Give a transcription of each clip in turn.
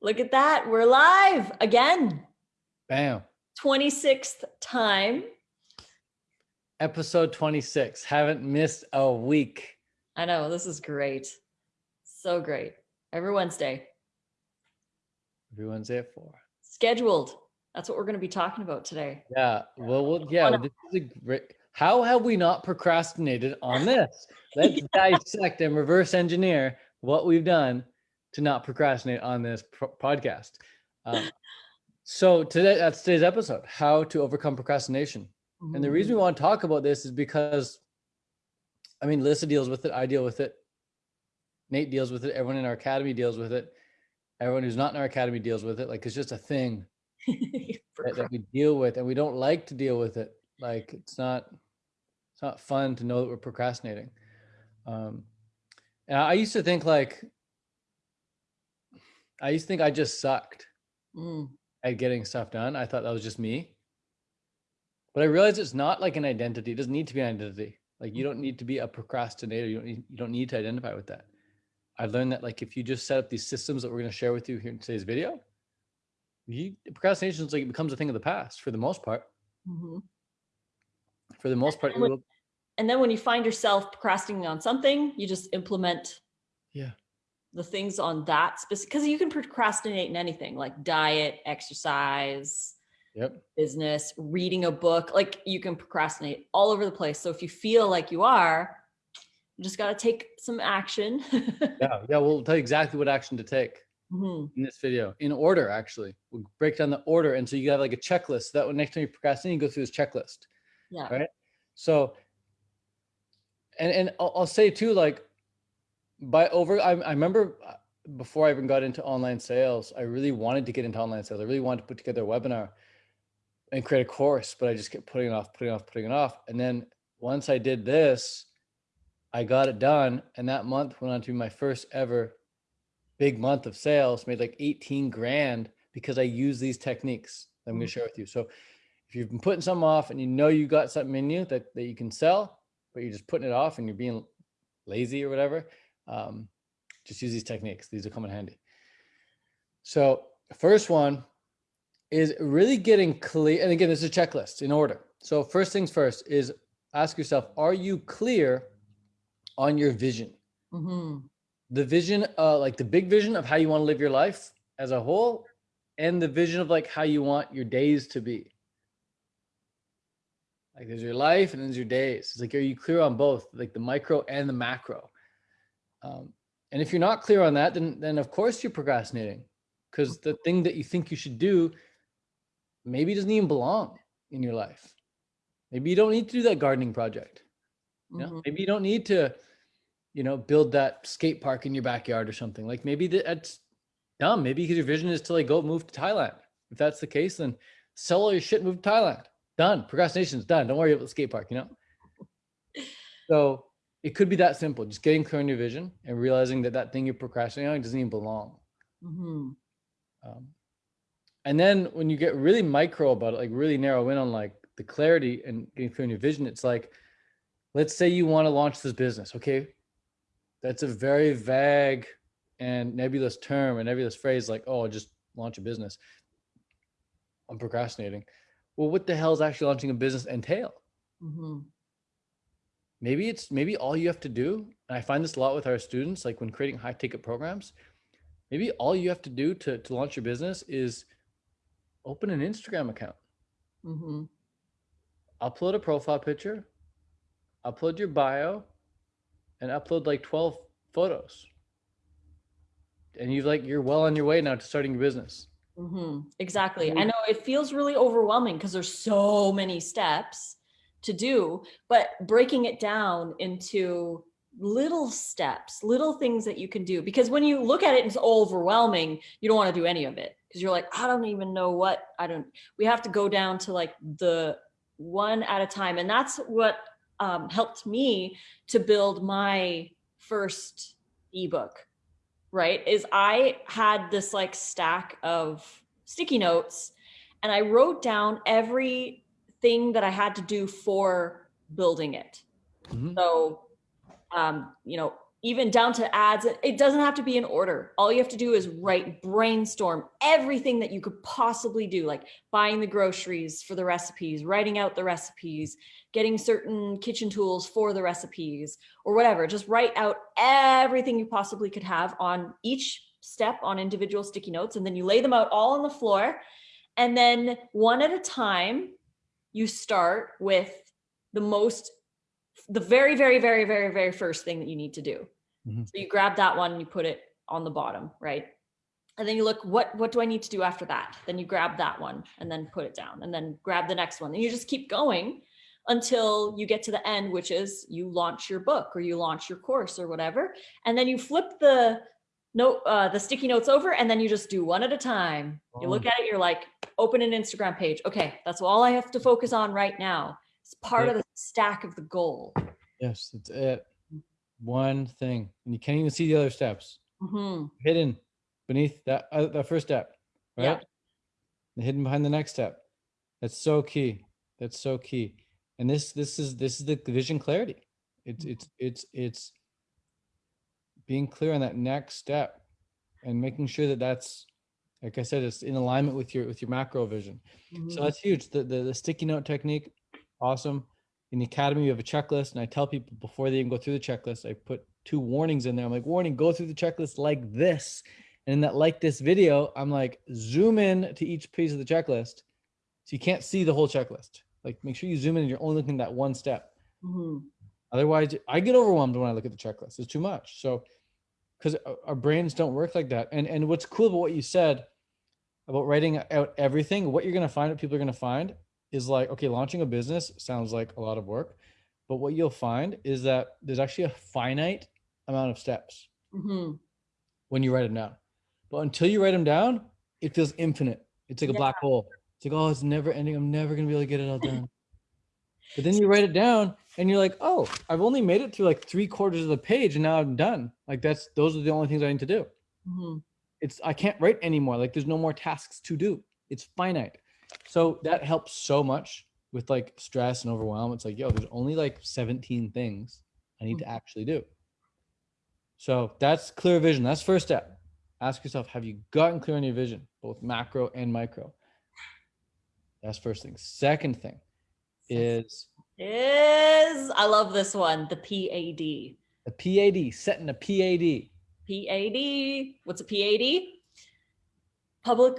Look at that. We're live again. Bam. 26th time. Episode 26. Haven't missed a week. I know. This is great. So great. Every Wednesday. Every Wednesday at four. Scheduled. That's what we're going to be talking about today. Yeah. Well, well yeah. This is a great. How have we not procrastinated on this? Let's yeah. dissect and reverse engineer what we've done to not procrastinate on this podcast. Um, so today, that's today's episode: how to overcome procrastination. Mm-hmm. And the reason we mm-hmm. want to talk about this is because, I mean, Lisa deals with it. I deal with it. Nate deals with it. Everyone in our academy deals with it. Everyone who's not in our academy deals with it. Like it's just a thing that, that we deal with, and we don't like to deal with it. Like it's not, it's not fun to know that we're procrastinating. Um, and I used to think like I used to think I just sucked mm. at getting stuff done. I thought that was just me. But I realized it's not like an identity. It doesn't need to be an identity. Like you don't need to be a procrastinator. You don't need, you don't need to identify with that. I've learned that like if you just set up these systems that we're going to share with you here in today's video, you, procrastination is like it becomes a thing of the past for the most part. Mm-hmm. For the most part, and, when, and then when you find yourself procrastinating on something, you just implement yeah the things on that specific because you can procrastinate in anything like diet, exercise, yep. business, reading a book. Like you can procrastinate all over the place. So if you feel like you are, you just got to take some action. yeah, yeah, we'll tell you exactly what action to take mm-hmm. in this video in order. Actually, we'll break down the order, and so you have like a checklist. So that when next time you procrastinate, you go through this checklist. Yeah. Right. So, and and I'll, I'll say too, like by over I, I remember uh, before I even got into online sales, I really wanted to get into online sales. I really wanted to put together a webinar and create a course, but I just kept putting it off, putting it off, putting it off. And then once I did this, I got it done. And that month went on to be my first ever big month of sales, made like 18 grand because I use these techniques that I'm going to mm. share with you. So if you've been putting something off and you know you got something in you that, that you can sell, but you're just putting it off and you're being lazy or whatever, um, just use these techniques. These will come in handy. So first one is really getting clear. And again, this is a checklist in order. So first things first is ask yourself, are you clear on your vision? Mm-hmm. The vision, uh, like the big vision of how you want to live your life as a whole and the vision of like how you want your days to be. Like there's your life and there's your days. It's like, are you clear on both like the micro and the macro? Um, and if you're not clear on that, then, then of course you're procrastinating because the thing that you think you should do maybe doesn't even belong in your life. Maybe you don't need to do that gardening project. You know, mm-hmm. maybe you don't need to, you know, build that skate park in your backyard or something. Like maybe that's dumb. Maybe because your vision is to like go move to Thailand. If that's the case, then sell all your shit, move to Thailand. Done. Procrastination's done. Don't worry about the skate park, you know? So it could be that simple just getting clear on your vision and realizing that that thing you're procrastinating on doesn't even belong. Mm-hmm. um, and then when you get really micro about it like really narrow in on like the clarity and getting clear on your vision it's like let's say you want to launch this business okay? That's a very vague and nebulous term and nebulous phrase like oh just launch a business. I'm procrastinating. Well what the hell is actually launching a business entail? Mm-hmm maybe it's maybe all you have to do and i find this a lot with our students like when creating high ticket programs maybe all you have to do to, to launch your business is open an instagram account mm-hmm. upload a profile picture upload your bio and upload like 12 photos and you've like you're well on your way now to starting your business mm-hmm. exactly i know it feels really overwhelming because there's so many steps to do, but breaking it down into little steps, little things that you can do. Because when you look at it, it's overwhelming. You don't want to do any of it because you're like, I don't even know what I don't. We have to go down to like the one at a time. And that's what um, helped me to build my first ebook, right? Is I had this like stack of sticky notes and I wrote down every thing that I had to do for building it. Mm-hmm. So, um, you know, even down to ads. It doesn't have to be in order. All you have to do is write, brainstorm everything that you could possibly do, like buying the groceries for the recipes, writing out the recipes, getting certain kitchen tools for the recipes, or whatever. Just write out everything you possibly could have on each step on individual sticky notes, and then you lay them out all on the floor. And then one at a time, you start with the most the very, very, very, very, very first thing that you need to do. Mm-hmm. So you grab that one and you put it on the bottom, right? And then you look, what, what do I need to do after that? Then you grab that one and then put it down and then grab the next one. And you just keep going until you get to the end, which is you launch your book or you launch your course or whatever. And then you flip the note, uh, the sticky notes over and then you just do one at a time. Oh. You look oh. at it, you're like, open an Instagram page. Okay, that's all I have to focus on right now. It's part yeah. of the stack of the goal. Yes, that's it. One thing, and you can't even see the other steps. Mm-hmm. Hidden beneath that uh, that first step, right? Yeah. hidden behind the next step. That's so key. That's so key. And this this is this is the vision clarity. It's mm-hmm. it's it's it's being clear on that next step and making sure that that's like I said, it's in alignment with your with your macro vision. Mm-hmm. So that's huge. The, the the sticky note technique awesome. In the academy, we have a checklist, and I tell people before they even go through the checklist, I put two warnings in there. I'm like, warning, go through the checklist like this. And in that like this video, I'm like, zoom in to each piece of the checklist. So you can't see the whole checklist. Like make sure you zoom in and you're only looking at that one step. Mm-hmm. Otherwise, I get overwhelmed when I look at the checklist. It's too much. So because our brains don't work like that. And and what's cool about what you said about writing out everything, what you're gonna find, what people are gonna find is like, okay, launching a business sounds like a lot of work, but what you'll find is that there's actually a finite amount of steps mm-hmm. when you write them down. But until you write them down, it feels infinite. It's like a yeah. black hole. It's like, oh, it's never ending. I'm never gonna be able to get it all done. But then you write it down and you're like, oh, I've only made it through like three quarters of the page and now I'm done. Like that's those are the only things I need to do. Mm-hmm. It's I can't write anymore. Like there's no more tasks to do. It's finite. So that helps so much with like stress and overwhelm. It's like, yo, there's only like 17 things I need to mm. actually do. So that's clear vision. That's first step. Ask yourself, have you gotten clear on your vision, both macro and micro? That's first thing. Second thing is is I love this one, the PAD. The PAD, setting a PAD. PAD. What's a PAD? Public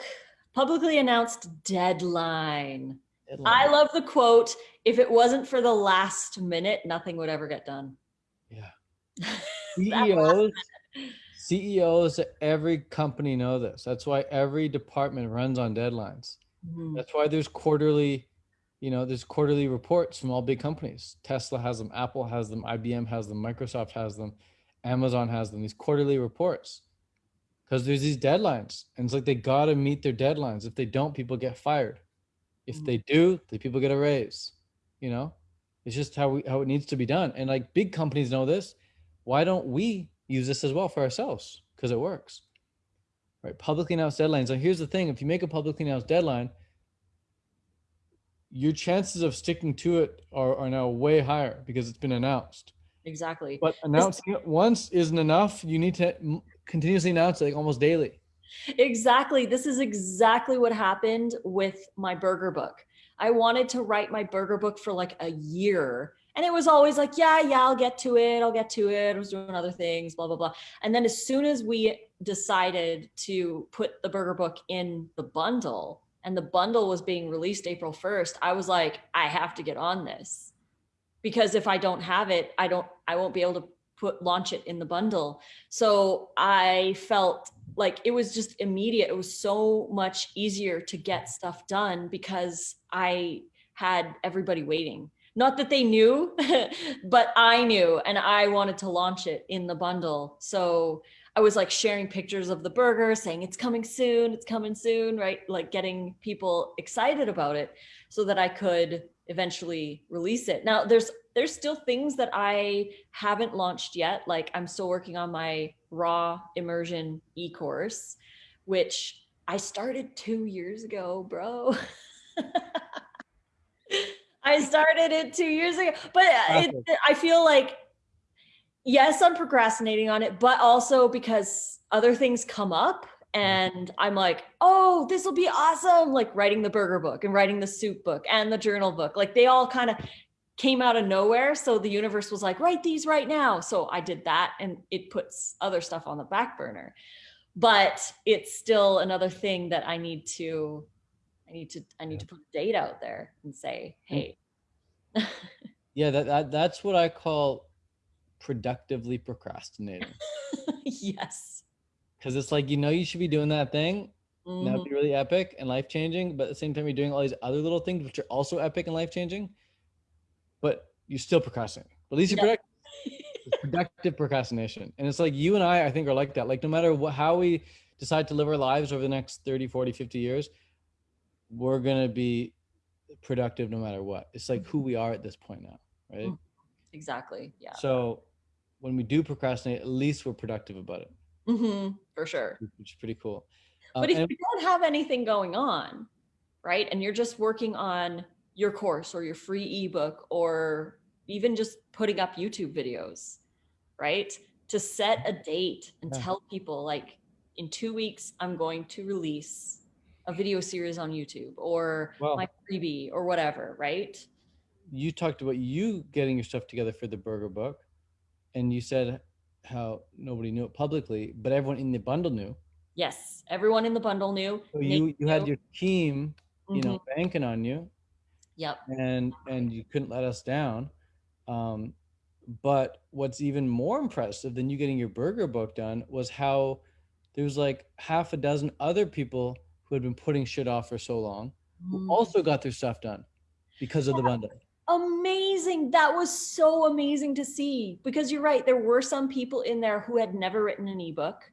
publicly announced deadline. deadline. I love the quote if it wasn't for the last minute, nothing would ever get done. Yeah. CEOs, CEOs at every company know this. That's why every department runs on deadlines. Mm-hmm. That's why there's quarterly, you know, there's quarterly reports from all big companies. Tesla has them, Apple has them, IBM has them, Microsoft has them, Amazon has them, these quarterly reports. Because there's these deadlines and it's like they got to meet their deadlines. If they don't people get fired. If mm-hmm. they do the people get a raise you know? It's just how we how it needs to be done. And like big companies know this. Why don't we use this as well for ourselves? Because it works. Right publicly announced deadlines. So here's the thing. If you make a publicly announced deadline your chances of sticking to it are, are now way higher because it's been announced. Exactly. But announcing it once isn't enough. You need to continuously announce it like almost daily. Exactly. This is exactly what happened with my burger book. I wanted to write my burger book for like a year and it was always like yeah yeah i'll get to it i'll get to it i was doing other things blah blah blah. And then as soon as we decided to put the burger book in the bundle and the bundle was being released april 1st i was like i have to get on this because if I don't have it, I don't, I won't be able to put launch it in the bundle. So I felt like it was just immediate. It was so much easier to get stuff done because I had everybody waiting. Not that they knew, but I knew and I wanted to launch it in the bundle. So I was like sharing pictures of the burger, saying it's coming soon, it's coming soon, right? Like getting people excited about it so that I could eventually release it. Now there's there's still things that I haven't launched yet. Like I'm still working on my raw immersion e-course, which I started two years ago, bro. I started it two years ago, but uh, it, I feel like yes, I'm procrastinating on it, but also because other things come up and I'm like, oh, this will be awesome. Like writing the burger book and writing the soup book and the journal book. Like they all kind of came out of nowhere. So the universe was like, write these right now. So I did that and it puts other stuff on the back burner. But it's still another thing that I need to, I need to, I need to put a date out there and say, hey. yeah, that, that that's what I call productively procrastinating. yes. Because it's like, you know, you should be doing that thing. Mm-hmm. That'd be really epic and life changing. But at the same time, you're doing all these other little things, which are also epic and life changing. But you're still procrastinating. But at least you're yeah. productive. productive procrastination. And it's like you and I, I think, are like that. Like, no matter what, how we decide to live our lives over the next 30, 40, 50 years, we're going to be productive no matter what. It's like who we are at this point now, right? Mm-hmm. Exactly. Yeah. So when we do procrastinate, at least we're productive about it. Mm-hmm, for sure. Which is pretty cool. Uh, but if you don't have anything going on, right, and you're just working on your course or your free ebook or even just putting up YouTube videos, right? To set a date and yeah. tell people like in two weeks, I'm going to release a video series on YouTube or well, my freebie or whatever, right? You talked about you getting your stuff together for the burger book and you said how nobody knew it publicly, but everyone in the bundle knew. Yes, everyone in the bundle knew. So you you had your team, you mm-hmm. know, banking on you. Yep. And and you couldn't let us down. Um, but what's even more impressive than you getting your burger book done was how there was like half a dozen other people who had been putting shit off for so long who mm. also got their stuff done because of the bundle amazing. That was so amazing to see because you're right. There were some people in there who had never written an ebook,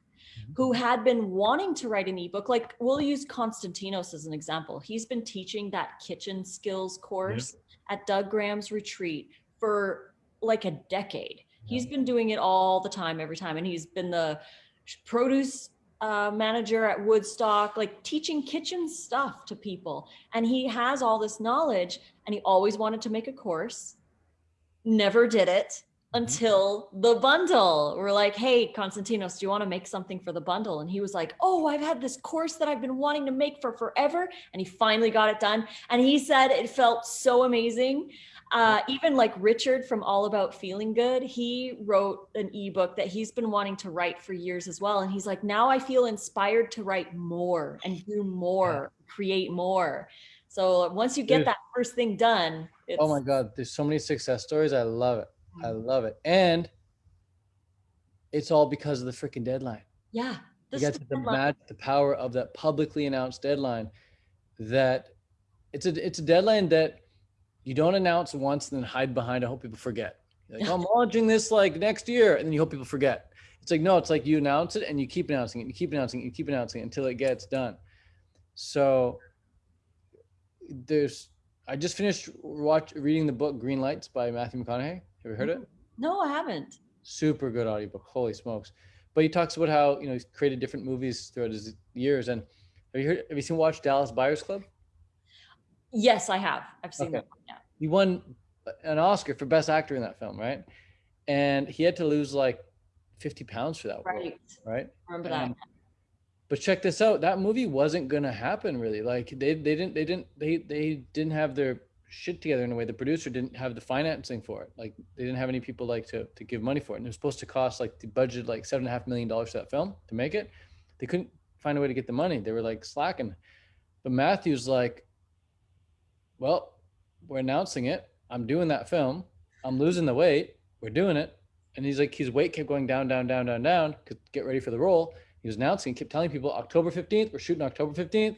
who mm-hmm. had been wanting to write an ebook. Like we'll use Constantinos as an example. He's been teaching that kitchen skills course at Doug Graham's retreat for like a decade. He's been doing it all the time, every time. And he's been the produce uh, manager at Woodstock, like teaching kitchen stuff to people. And he has all this knowledge and he always wanted to make a course, never did it mm-hmm. until the bundle. We're like, hey, Konstantinos, do you want to make something for the bundle? And he was like, oh, I've had this course that I've been wanting to make for forever. And he finally got it done. And he said it felt so amazing uh, even like Richard from All About Feeling Good, he wrote an ebook that he's been wanting to write for years as well. And he's like, now I feel inspired to write more and do more, create more. So once you get that first thing done, oh my God, there's so many success stories. I love it. I mm-hmm. love it. And it's all because of the freaking deadline. Yeah. You get to match the power of that publicly announced deadline that it's a it's a deadline that you don't announce once and then hide behind. I hope people forget. Like, oh, I'm launching this like next year, and then you hope people forget. It's like no, it's like you announce it and you keep announcing it, you keep announcing it, you keep announcing it until it gets done. So there's. I just finished watch reading the book Green Lights by Matthew McConaughey. Have you heard it? Mm-hmm. No, I haven't. Super good audiobook. Holy smokes! But he talks about how you know he's created different movies throughout his years. And have you heard? Have you seen watch Dallas Buyers Club? Yes, I have. I've seen okay. that. Yeah. He won an Oscar for Best Actor in that film, right? And he had to lose like 50 pounds for that. Right. Role, right. Remember that. but check this out. That movie wasn't gonna happen really. Like they they didn't they didn't they they didn't have their shit together in a way. The producer didn't have the financing for it. Like they didn't have any people like to to give money for it. And it was supposed to cost like the budget like seven and a half million dollars for that film to make it. They couldn't find a way to get the money. They were like slacking. But Matthew's like, well, we're announcing it. I'm doing that film. I'm losing the weight. We're doing it. And he's like, his weight kept going down, down, down, down, down. Could get ready for the role. He was announcing, kept telling people October 15th, we're shooting October 15th.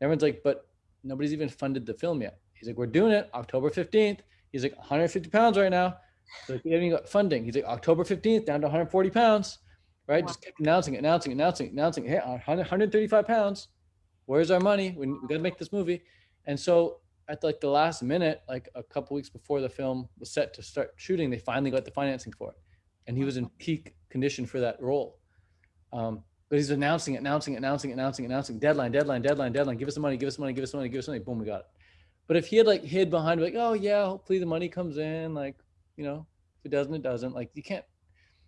Everyone's like, but nobody's even funded the film yet. He's like, we're doing it October 15th. He's like 150 pounds right now. So like, we haven't even got funding. He's like, October 15th, down to 140 pounds, right? Wow. Just kept announcing, announcing, announcing, announcing. Hey, 135 pounds. Where's our money? We, we got to make this movie. And so at like the last minute, like a couple weeks before the film was set to start shooting, they finally got the financing for it, and he was in peak condition for that role. Um, but he's announcing, it, announcing, announcing, announcing, announcing, deadline, deadline, deadline, deadline. Give us the money, give us the money, give us the money, give us the money. Boom, we got it. But if he had like hid behind like, oh yeah, hopefully the money comes in, like you know, if it doesn't, it doesn't. Like you can't.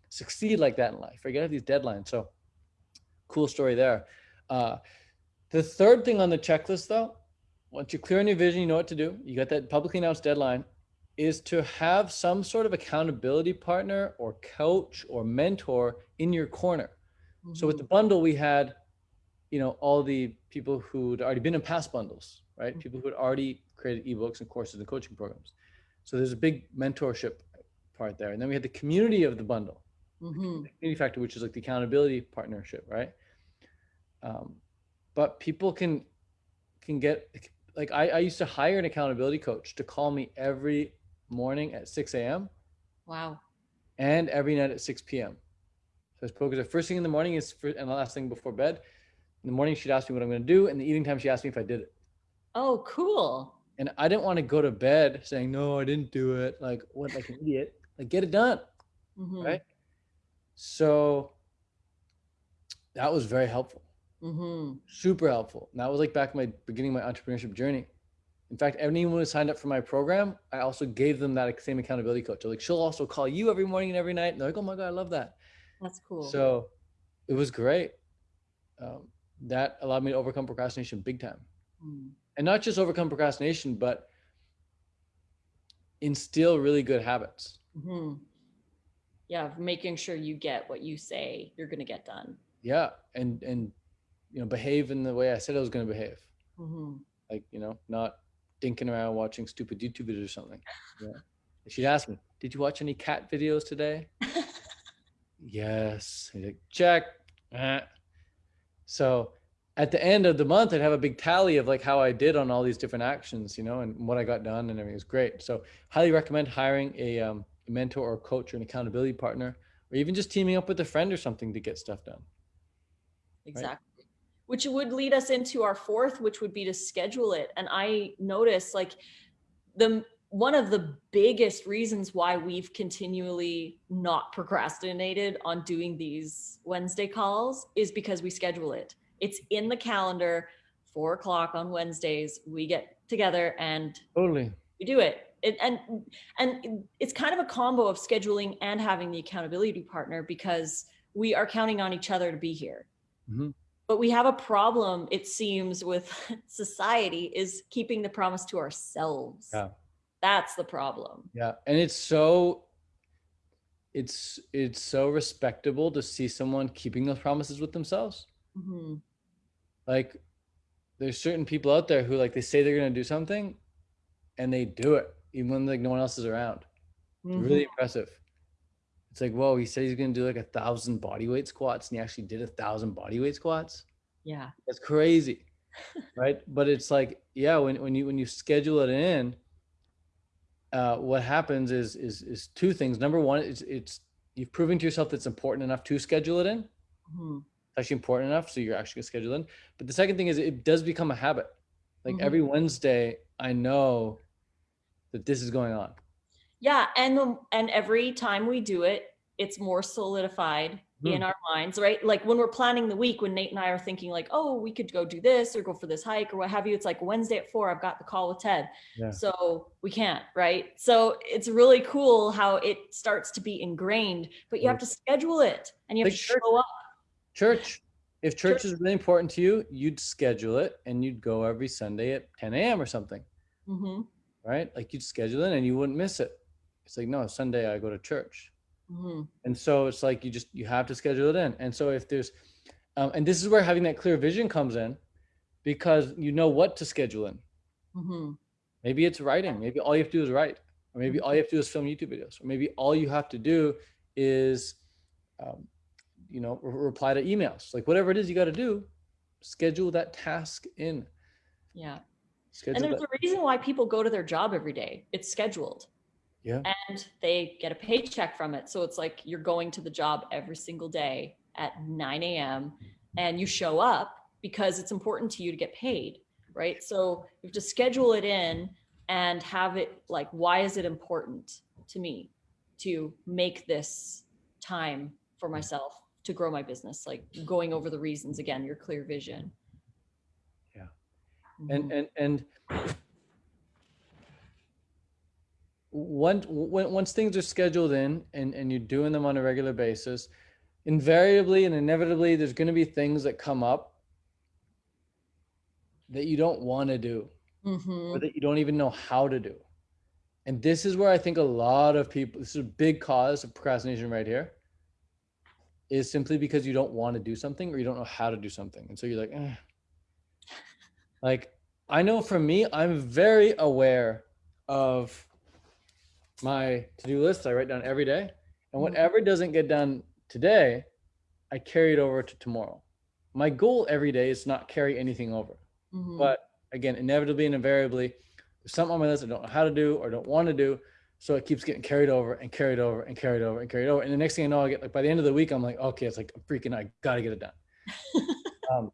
succeed like that in life. Right? You gotta have these deadlines. So cool story there. Uh, the third thing on the checklist though, once you're clear on your vision, you know what to do. You got that publicly announced deadline is to have some sort of accountability partner or coach or mentor in your corner. So with the Mhm. bundle, we had, you know, all the people who'd already been in past bundles, right? Mhm. People who'd already created ebooks and courses and coaching programs. So there's a big mentorship part there. And then we had the community of the bundle, Mhm. the community factor, which is like the accountability partnership, right? Um, but people can can get like I, I used to hire an accountability coach to call me every morning at 6 a.m. Wow. and every night at 6 p.m. So it's because the first thing in the morning is for, and the last thing before bed. In the morning, she'd ask me what I'm going to do. And the evening time, she asked me if I did it. Oh, cool. And I didn't want to go to bed saying, no, I didn't do it. Like, what, like an idiot? Like, get it done. Mhm. Right. So that was very helpful, Mhm. super helpful. And that was like back in my beginning of my entrepreneurship journey. In fact, anyone who signed up for my program, I also gave them that same accountability coach. Like, she'll also call you every morning and every night. And they're like, oh my God, I love that. That's cool. So it was great. Um, that allowed me to overcome procrastination big time. Mm. And not just overcome procrastination, but instill really good habits. Mhm. Yeah, making sure you get what you say you're going to get done. Yeah. And, and, you know, behave in the way I said I was going to behave. Mhm. Like, you know, not dinking around watching stupid YouTube videos or something. Yeah. She'd ask me, did you watch any cat videos today? Yes. He's like, check. Eh. So at the end of the month, I'd have a big tally of like how I did on all these different actions, you know, and what I got done and everything was great. So highly recommend hiring a, um, a mentor or coach or an accountability partner, or even just teaming up with a friend or something to get stuff done. Exactly. Which would lead us into our fourth, which would be to schedule it. And I notice like the one of the biggest reasons why we've continually not procrastinated on doing these Wednesday calls is because we schedule it. It's in the calendar, four o'clock on Wednesdays. We get together and Totally. we do it. it and and it's kind of a combo of scheduling and having the accountability partner because we are counting on each other to be here Mhm. But we have a problem it seems with society is keeping the promise to ourselves Yeah. that's the problem Yeah. And it's so, it's, it's so respectable to see someone keeping those promises with themselves. Mhm. like there's certain people out there who like they say they're going to do something and they do it even when like no one else is around It's really Mhm. impressive it's like whoa he said he's going to do like a thousand bodyweight squats and he actually did a thousand bodyweight squats? Yeah. That's crazy right? But it's like yeah when, when you when you schedule it in uh what happens is is is two things. Number one it's it's you've proven to yourself that it's important enough to schedule it in. Mhm. actually important enough so you're actually gonna schedule it in. But the second thing is it does become a habit. Like Mhm. every wednesday i know that this is going on yeah and the, and every time we do it it's more solidified in our minds right? Like when we're planning the week when nate and i are thinking like oh we could go do this or go for this hike or what have you it's like wednesday at four i've got the call with ted. Yeah. so we can't right? So it's really cool how it starts to be ingrained but you have to schedule it and you have Like to church. show up. Church if church Church. is really important to you you'd schedule it and you'd go every sunday at 10 a.m or something. Hmm right? Like you'd schedule it and you wouldn't miss it it's like no sunday i go to church. Hmm and so it's like you just you have to schedule it in. And so if there's um, and this is where having that clear vision comes in because you know what to schedule in. Hmm maybe it's writing. Maybe all you have to do is write. Or maybe all you have to do is film youtube videos. Or maybe all you have to do is um, you know re- reply to emails. Like whatever it is you got to do schedule that task in. Yeah. Schedule and there's that. a reason why people go to their job every day. It's scheduled yeah and they get a paycheck from it. So it's like you're going to the job every single day at 9 a.m. and you show up because it's important to you to get paid, right? So you have to schedule it in and have it like, why is it important to me to make this time for myself to grow my business? Like going over the reasons again, your clear vision. Yeah. and Mhm. and and once once things are scheduled in and, and you're doing them on a regular basis, invariably and inevitably there's going to be things that come up that you don't want to do Mhm. or that you don't even know how to do. And this is where I think a lot of people, this is a big cause of procrastination right here, is simply because you don't want to do something or you don't know how to do something. And so you're like, eh. like, I know for me, I'm very aware of my to-do list I write down every day. And Mhm. whatever doesn't get done today, I carry it over to tomorrow. My goal every day is not carry anything over. Mhm. But again, inevitably and invariably, there's something on my list I don't know how to do or don't want to do. So it keeps getting carried over and carried over and carried over and carried over. And the next thing I know, I get like by the end of the week, I'm like, okay, it's like I'm freaking, I gotta get it done. Um,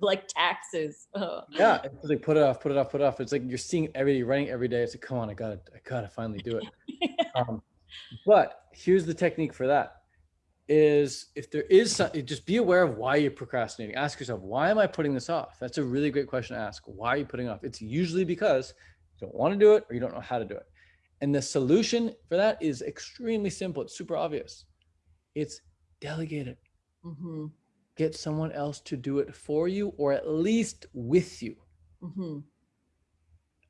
like taxes. Oh. yeah, it's like put it off, put it off, put it off. It's like you're seeing every running every day. It's like, come on, I gotta, I gotta finally do it. Um, but here's the technique for that: is if there is something, just be aware of why you're procrastinating. Ask yourself, why am I putting this off? That's a really great question to ask. Why are you putting off? It's usually because you don't want to do it or you don't know how to do it. And the solution for that is extremely simple. It's super obvious. It's delegate it. Mhm. Get someone else to do it for you or at least with you. Mhm.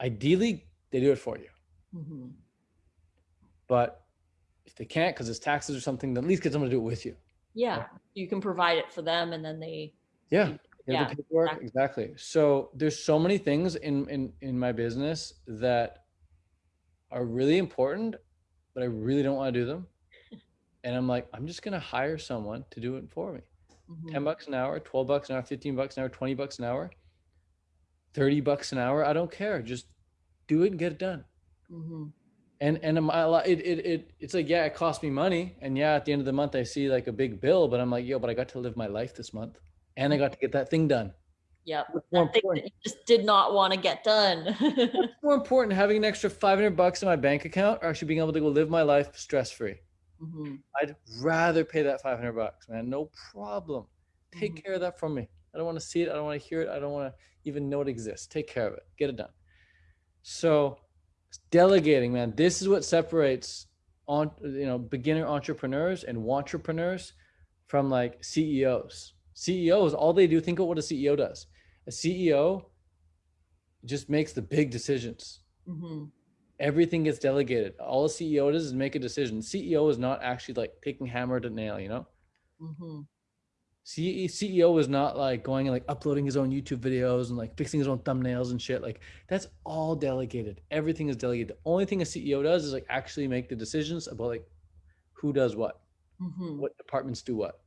Ideally, they do it for you. Mhm. But if they can't because it's taxes or something, then at least get someone to do it with you. Yeah, you can provide it for them, and then they. Yeah. you- Yeah, the paperwork, exactly. exactly. So there's so many things in in in my business that are really important, but I really don't want to do them. And I'm like, I'm just gonna hire someone to do it for me. Mhm. 10 bucks an hour, 12 bucks an hour, 15 bucks an hour, 20 bucks an hour, 30 bucks an hour. I don't care. Just do it and get it done. Mhm. And and am I it, it it it's like, yeah, it cost me money. And yeah, at the end of the month I see like a big bill, but I'm like, yo, but I got to live my life this month. And I got to get that thing done. Yeah, That thing that you just did not want to get done. What's more important, having an extra 500 bucks in my bank account or actually being able to go live my life stress free? Mhm. I'd rather pay that 500 bucks, man. No problem. Take Mhm. care of that for me. I don't want to see it. I don't want to hear it. I don't want to even know it exists. Take care of it. Get it done. So, delegating, man. This is what separates on you know beginner entrepreneurs and entrepreneurs from like CEOs. CEOs, all they do. Think of what a CEO does. A CEO just makes the big decisions Mhm. Everything gets delegated. All a CEO does is make a decision. CEO is not actually like taking hammer to nail, you know? Mhm. CEO is not like going and like uploading his own YouTube videos and like fixing his own thumbnails and shit. Like that's all delegated. Everything is delegated. The only thing a CEO does is like actually make the decisions about like who does what, Mhm. what departments do what.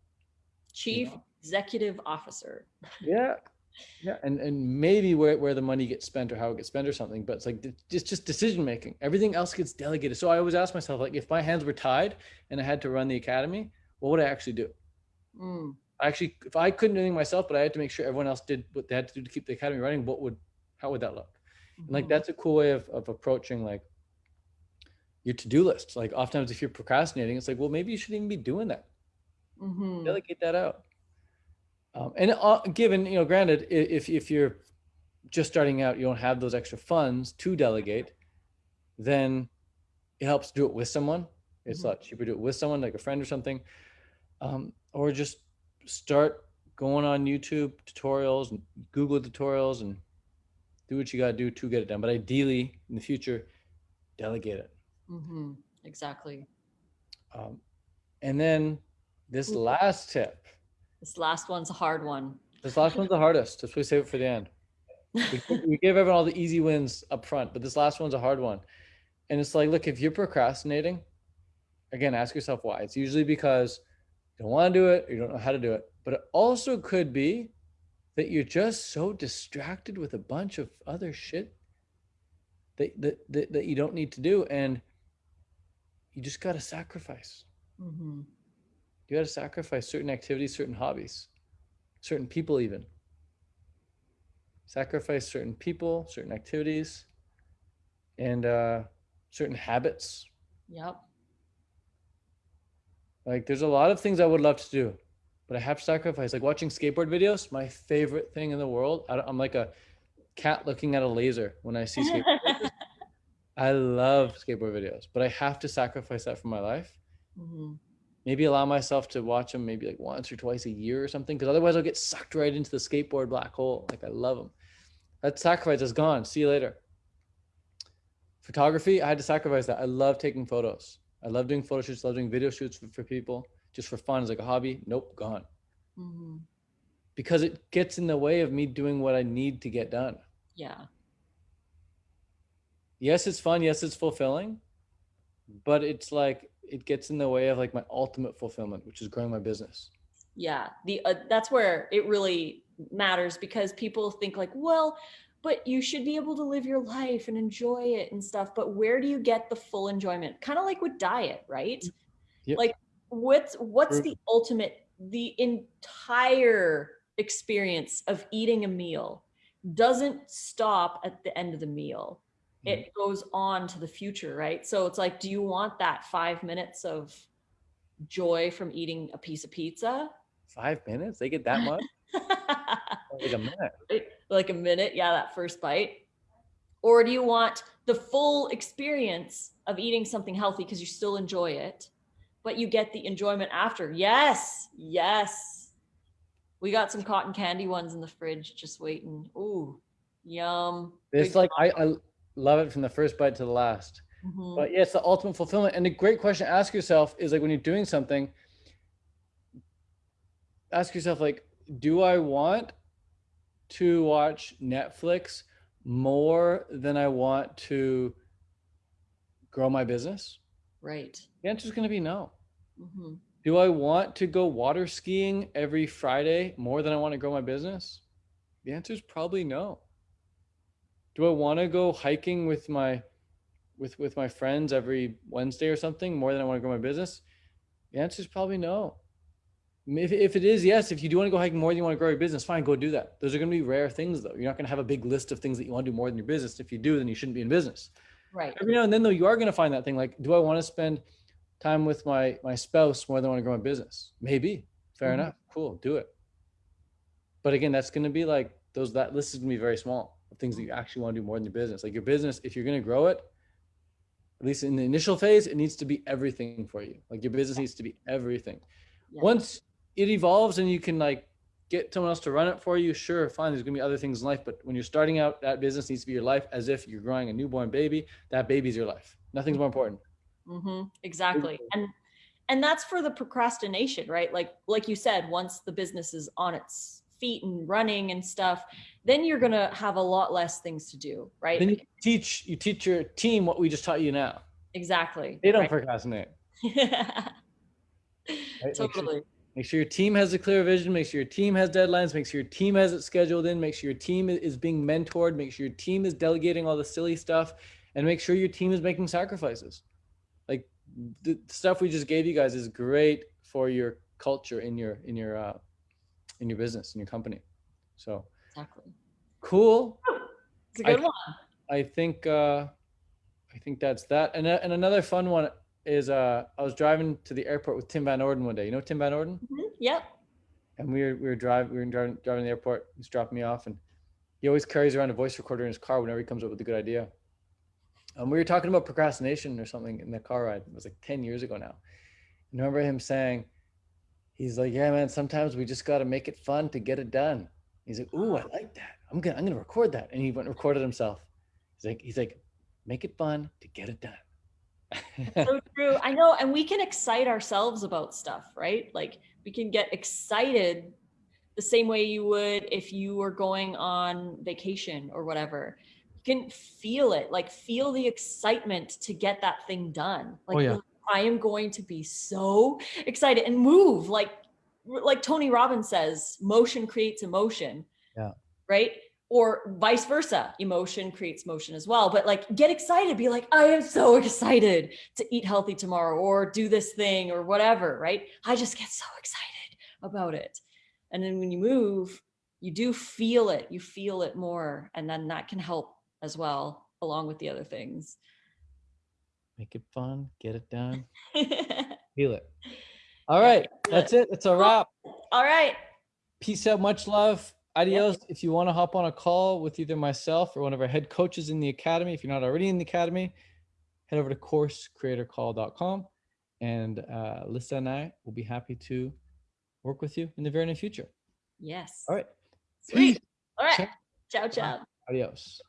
Chief Executive Officer. Yeah. Yeah. And and maybe where, where the money gets spent or how it gets spent or something, but it's like it's just decision making. Everything else gets delegated. So I always ask myself, like, if my hands were tied and I had to run the academy, what would I actually do? Mm. I actually, if I couldn't do anything myself, but I had to make sure everyone else did what they had to do to keep the academy running, what would, how would that look? And like Mhm. that's a cool way of, of approaching like your to-do list. Like oftentimes if you're procrastinating, it's like, well, maybe you shouldn't even be doing that. Mhm. Delegate that out. Um, and uh, given, you know, granted, if if you're just starting out, you don't have those extra funds to delegate, then it helps do it with someone. It's Mhm. a lot cheaper to do it with someone, like a friend or something, um, or just start going on YouTube tutorials and Google tutorials and do what you got to do to get it done. But ideally, in the future, delegate it. Mhm. Exactly. Um, and then this last tip, This last one's a hard one. this last one's the hardest. That's why we save it for the end. we, we give everyone all the easy wins up front, but this last one's a hard one. And it's like, look, if you're procrastinating, again, ask yourself why. It's usually because you don't want to do it or you don't know how to do it. But it also could be that you're just so distracted with a bunch of other shit that that, that, that you don't need to do. And you just got to sacrifice. Mhm. You got to sacrifice certain activities, certain hobbies, certain people, even. Sacrifice certain people, certain activities, and uh, certain habits. Yep. Like, there's a lot of things I would love to do, but I have to sacrifice. Like watching skateboard videos, my favorite thing in the world. I I'm like a cat looking at a laser when I see skateboard. I love skateboard videos, but I have to sacrifice that for my life. Mhm. Maybe allow myself to watch them maybe like once or twice a year or something, because otherwise I'll get sucked right into the skateboard black hole. Like I love them. That sacrifice is gone. See you later. Photography, I had to sacrifice that. I love taking photos. I love doing photo shoots, love doing video shoots for, for people just for fun as like a hobby. Nope, gone. Mhm. Because it gets in the way of me doing what I need to get done. Yeah. yes it's fun yes it's fulfilling but it's like it gets in the way of like my ultimate fulfillment which is growing my business yeah the uh, that's where it really matters because people think like well but you should be able to live your life and enjoy it and stuff but where do you get the full enjoyment kind of like with diet right Yep. like what's what's True. the ultimate the entire experience of eating a meal doesn't stop at the end of the meal it mm-hmm. goes on to the future right? So it's like do you want that 5 minutes of joy from eating a piece of pizza? Five minutes? They get that much? Like a minute. Like a minute? Yeah that first bite. Or do you want the full experience of eating something healthy because you still enjoy it but you get the enjoyment after? Yes yes. We got some cotton candy ones in the fridge just waiting. Ooh yum. It's Big like I, I love it from the first bite to the last. Mhm. but yeah it's the ultimate fulfillment. And a great question to ask yourself is like when you're doing something ask yourself like do i want to watch netflix more than i want to grow my business? Right. The answer is going to be no. Hmm do i want to go water skiing every friday more than i want to grow my business? The answer is probably no do i want to go hiking with my with with my friends every wednesday or something more than i want to grow my business? The answer is probably no. If, if it is yes. If you do want to go hiking more than you want to grow your business fine go do that. Those are going to be rare things though. You're not going to have a big list of things that you want to do more than your business. If you do then you shouldn't be in business. Right. Every now and then though you are going to find that thing like do i want to spend time with my my spouse more than I want to grow my business? Maybe. Fair Mhm. enough. Cool. Do it. But again that's going to be like those that list is going to be very small of things that you actually want to do more than your business. Like your business if you're going to grow it at least in the initial phase it needs to be everything for you. Like your business needs to be everything. Yeah. once it evolves and you can like get someone else to run it for you sure fine there's going to be other things in life but when you're starting out that business needs to be your life as if you're growing a newborn baby that baby's your life. Nothing's more important. Hmm exactly. Exactly. and and that's for the procrastination right? Like like you said once the business is on its feet and running and stuff then you're gonna have a lot less things to do right then you teach you teach your team what we just taught you now exactly they don't right? procrastinate right? Make sure- totally Make sure your team has a clear vision. Make sure your team has deadlines. Make sure your team has it scheduled in. Make sure your team is being mentored. Make sure your team is delegating all the silly stuff, and make sure your team is making sacrifices. Like the stuff we just gave you guys is great for your culture in your in your uh, in your business in your company. So exactly cool. it's a good I- one I think uh, I think that's that. And and another fun one is uh, I was driving to the airport with Tim Van Orden one day. You know Tim Van Orden? Mhm. yep and we were we were driving we were driving driving to the airport. He's dropping me off, and he always carries around a voice recorder in his car whenever he comes up with a good idea. And we were talking about procrastination or something in the car ride. It was like ten years ago now. And I remember him saying, he's like, "Yeah, man. Sometimes we just got to make it fun to get it done." He's like, "Ooh, I like that. I'm gonna I'm gonna record that." And he went and recorded himself. He's like, he's like, "Make it fun to get it done." so true i know and we can excite ourselves about stuff right like we can get excited the same way you would if you were going on vacation or whatever you can feel it like feel the excitement to get that thing done like oh, yeah. I am going to be so excited and move like like tony robbins says motion creates emotion Yeah. right? Or vice versa emotion creates motion as well but like get excited be like i am so excited to eat healthy tomorrow or do this thing or whatever right? I just get so excited about it. And then when you move you do feel it you feel it more and then that can help as well along with the other things Make it fun, get it done, feel it. All right, that's it. It's a wrap. all right Peace out. Much love. Adios. If you want to hop on a call with either myself or one of our head coaches in the academy, if you're not already in the academy, head over to coursecreatorcall.com and uh, Lisa and I will be happy to work with you in the very near future. Yes. All right. Sweet. Peace. All right. Check. Ciao, ciao. Adios.